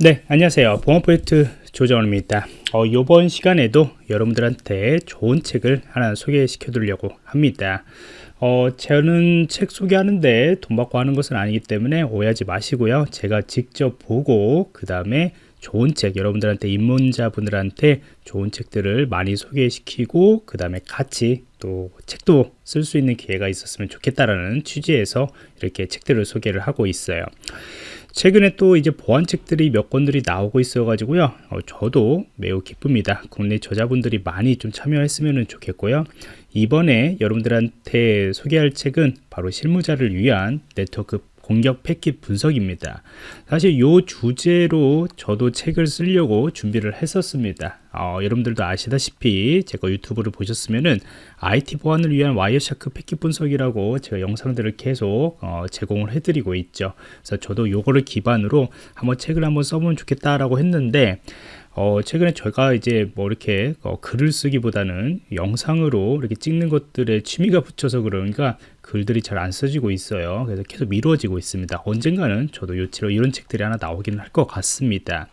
네 안녕하세요. 보안 프로젝트 조정원입니다. 어, 이번 시간에도 여러분들한테 좋은 책을 하나 소개시켜 드리려고 합니다. 어, 저는 책 소개하는데 돈 받고 하는 것은 아니기 때문에 오해하지 마시고요. 제가 직접 보고 그 다음에 좋은 책 여러분들한테 입문자분들한테 좋은 책들을 많이 소개시키고 그 다음에 같이 또 책도 쓸 수 있는 기회가 있었으면 좋겠다라는 취지에서 이렇게 책들을 소개를 하고 있어요 최근에 또 이제 보안책들이 몇 권들이 나오고 있어 가지고요. 어, 저도 매우 기쁩니다. 국내 저자분들이 많이 좀 참여했으면 좋겠고요. 이번에 여러분들한테 소개할 책은 바로 실무자를 위한 네트워크 공격 패킷 분석입니다. 사실 이 주제로 저도 책을 쓰려고 준비를 했었습니다. 어, 여러분들도 아시다시피 제가 유튜브를 보셨으면은 IT 보안을 위한 Wireshark 패킷 분석이라고 제가 영상들을 계속 어, 제공을 해드리고 있죠. 그래서 저도 요거를 기반으로 한번 책을 한번 써보면 좋겠다라고 했는데 어, 최근에 제가 이제 뭐 이렇게 어, 글을 쓰기보다는 영상으로 이렇게 찍는 것들에 취미가 붙여서 그러니까 글들이 잘 안 써지고 있어요. 그래서 계속 미뤄지고 있습니다. 언젠가는 저도 요치로 이런 책들이 하나 나오기는 할 것 같습니다.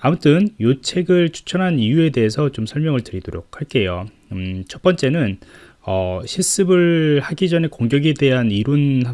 아무튼 이 책을 추천한 이유에 대해서 좀 설명을 드리도록 할게요. 음, 첫 번째는 어, 실습을 하기 전에 공격에 대한 이론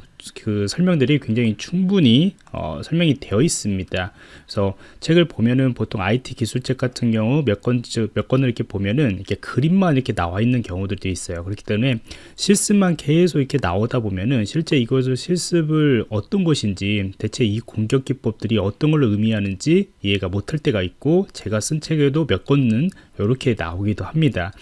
그 설명들이 굉장히 충분히 어, 설명이 되어 있습니다. 그래서 책을 보면은 보통 IT 기술책 같은 경우 몇 권, 몇 권을 이렇게 보면은 이렇게 그림만 이렇게 나와 있는 경우들도 있어요. 그렇기 때문에 실습만 계속 이렇게 나오다 보면은 실제 이것을 실습을 어떤 것인지 대체 이 공격 기법들이 어떤 걸 의미하는지 이해가 못할 때가 있고 제가 쓴 책에도 몇 권은 이렇게 나오기도 합니다.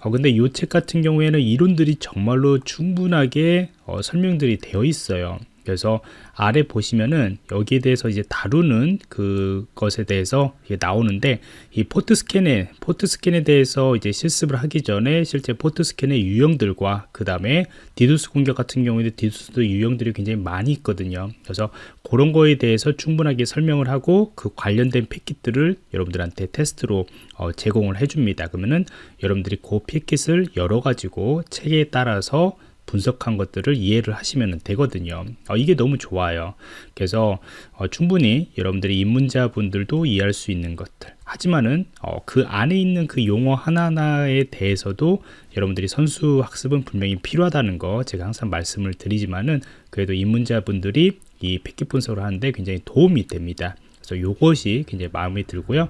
어, 근데 이 책 같은 경우에는 이론들이 정말로 충분하게 어, 설명들이 되어 있어요. 그래서 아래 보시면은 여기에 대해서 이제 다루는 그것에 대해서 나오는데 이 port scan에 port scan에 대해서 이제 실습을 하기 전에 실제 port scan의 유형들과 그 다음에 디두스 공격 같은 경우에도 DDoS도 유형들이 굉장히 많이 있거든요. 그래서 그런 거에 대해서 충분하게 설명을 하고 그 관련된 패킷들을 여러분들한테 테스트로 어, 제공을 해줍니다. 그러면은 여러분들이 그 패킷을 열어 가지고 책에 따라서 분석한 것들을 이해를 하시면 되거든요. 어, 이게 너무 좋아요. 그래서 어, 충분히 여러분들이 입문자 분들도 이해할 수 있는 것들. 하지만은 어, 그 안에 있는 그 용어 하나하나에 대해서도 여러분들이 선수 학습은 분명히 필요하다는 거 제가 항상 말씀을 드리지만은 그래도 입문자 분들이 이 패킷 분석을 하는데 굉장히 도움이 됩니다. 그래서 이것이 굉장히 마음에 들고요.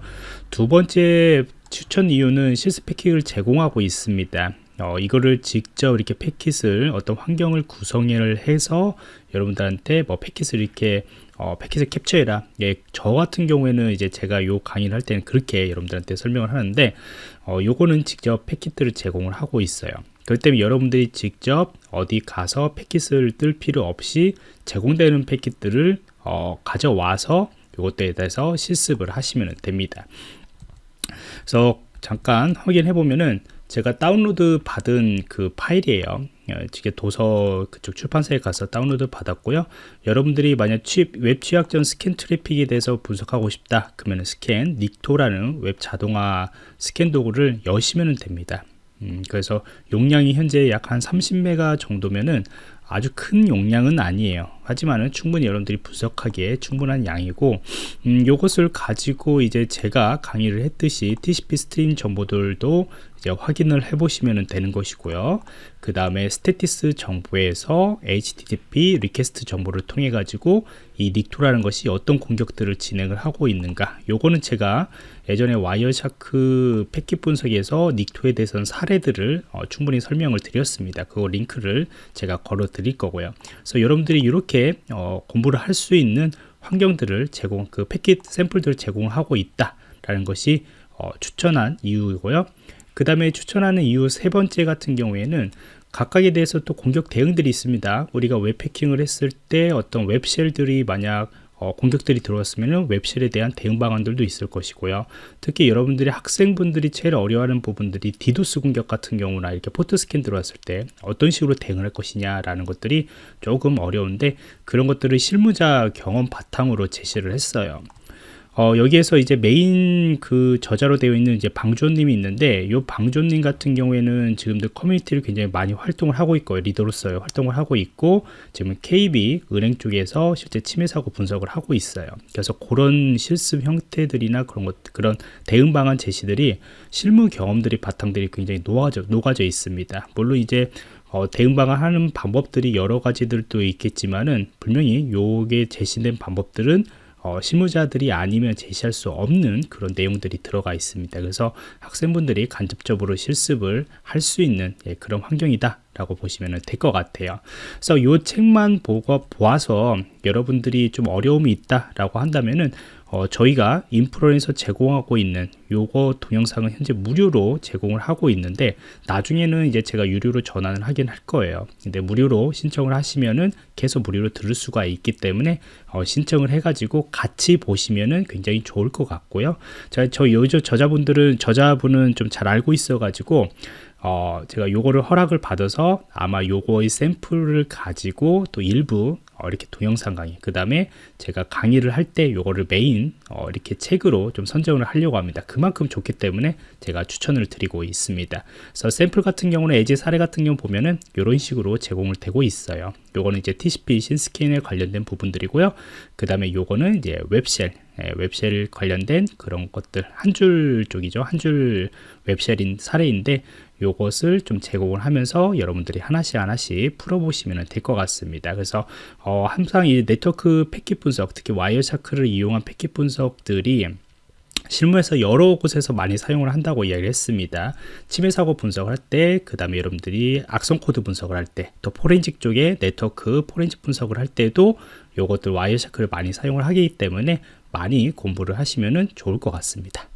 두 번째 추천 이유는 실습 패킷을 제공하고 있습니다 어, 이거를 직접 이렇게 패킷을 어떤 환경을 구성을 해서 여러분들한테 뭐 패킷을 이렇게 어, 패킷을 캡처해라. 예, 저 같은 경우에는 이제 제가 요 강의를 할 때는 그렇게 여러분들한테 설명을 하는데 어, 요거는 직접 패킷들을 제공을 하고 있어요. 그렇기 때문에 여러분들이 직접 어디 가서 패킷을 뜰 필요 없이 제공되는 패킷들을 어, 가져와서 이것에 대해서 실습을 하시면 됩니다. 그래서 잠깐 확인해 보면은 제가 다운로드 받은 그 파일이에요. 이게 도서 그쪽 출판사에 가서 다운로드 받았고요. 여러분들이 만약 취, 웹 취약전 스캔 트래픽에 대해서 분석하고 싶다 그러면 scan Nikto라는 웹 자동화 스캔 도구를 여시면 됩니다. 음, 그래서 용량이 현재 약 한 30메가 정도면은 아주 큰 용량은 아니에요. 하지만은 충분히 여러분들이 분석하기에 충분한 양이고 음, 요것을 가지고 이제 제가 강의를 했듯이 TCP stream 정보들도 이제 확인을 해 보시면 되는 것이고요. 그 다음에 statistics 정보에서 HTTP request 정보를 통해 가지고 이 Nikto라는 것이 어떤 공격들을 진행을 하고 있는가. 요거는 제가 예전에 Wireshark 패킷 분석에서 Nikto에 대해서는 사례들을 어, 충분히 설명을 드렸습니다. 그거 링크를 제가 걸어 드릴 거고요. 그래서 여러분들이 이렇게 어, 공부를 할 수 있는 환경들을 제공 그 패킷 샘플들을 제공하고 있다라는 것이 어, 추천한 이유이고요. 그 다음에 추천하는 이유 세 번째 같은 경우에는 각각에 대해서 또 공격 대응들이 있습니다. 우리가 웹해킹을 했을 때 어떤 web shell들이 만약 어, 공격들이 들어왔으면 web shell에 대한 대응 방안들도 있을 것이고요. 특히 여러분들이 학생분들이 제일 어려워하는 부분들이 디도스 공격 같은 경우나 이렇게 port scan 들어왔을 때 어떤 식으로 대응을 할 것이냐 라는 것들이 조금 어려운데 그런 것들을 실무자 경험 바탕으로 제시를 했어요 어, 여기에서 이제 메인 그 저자로 되어 있는 이제 방조님이 있는데 요 방조님 같은 경우에는 지금도 커뮤니티를 굉장히 많이 활동을 하고 있고 리더로서 활동을 하고 있고 지금 KB 은행 쪽에서 실제 침해 사고 분석을 하고 있어요. 그래서 그런 실습 형태들이나 그런 것 그런 대응 방안 제시들이 실무 경험들이 바탕들이 굉장히 녹아져 녹아져 있습니다. 물론 이제 어, 대응 방안 하는 방법들이 여러 가지들도 있겠지만은 분명히 요게 제시된 방법들은 어, 실무자들이 아니면 제시할 수 없는 그런 내용들이 들어가 있습니다. 그래서 학생분들이 간접적으로 실습을 할 수 있는 예, 그런 환경이다. 라고 보시면 될 것 같아요. 그래서 이 책만 보고 보아서 여러분들이 좀 어려움이 있다 라고 한다면은 어, 저희가 인프로에서 제공하고 있는 요거 동영상은 현재 무료로 제공을 하고 있는데 나중에는 이제 제가 유료로 전환을 하긴 할 거예요. 근데 무료로 신청을 하시면은 계속 무료로 들을 수가 있기 때문에 어, 신청을 해 가지고 같이 보시면은 굉장히 좋을 것 같고요. 자, 저 요저 저자분들은 저자분은 좀 잘 알고 있어 가지고 어, 제가 요거를 허락을 받아서 아마 요거의 샘플을 가지고 또 일부 어, 이렇게 동영상 강의. 그 다음에 제가 강의를 할 때 요거를 메인 어, 이렇게 책으로 좀 선정을 하려고 합니다. 그만큼 좋기 때문에 제가 추천을 드리고 있습니다. 그래서 샘플 같은 경우는 예제 사례 같은 경우 보면은 이런 식으로 제공을 되고 있어요. 요거는 이제 TCP 신스캔에 관련된 부분들이고요. 그 다음에 요거는 이제 web shell 예, web shell 관련된 그런 것들 한 줄 쪽이죠 한 줄 web shell인 사례인데 요것을 좀 제공을 하면서 여러분들이 하나씩 하나씩 풀어보시면 될 것 같습니다. 그래서 어, 항상 이 네트워크 패킷 분석, 특히 Wireshark를 이용한 패킷 분석들이 실무에서 여러 곳에서 많이 사용을 한다고 이야기를 했습니다. 침해 사고 분석을 할 때, 그 다음에 여러분들이 악성 코드 분석을 할 때, 또 포렌식 쪽에 네트워크 포렌식 분석을 할 때도 요것들 Wireshark를 많이 사용을 하기 때문에 많이 공부를 하시면 좋을 것 같습니다.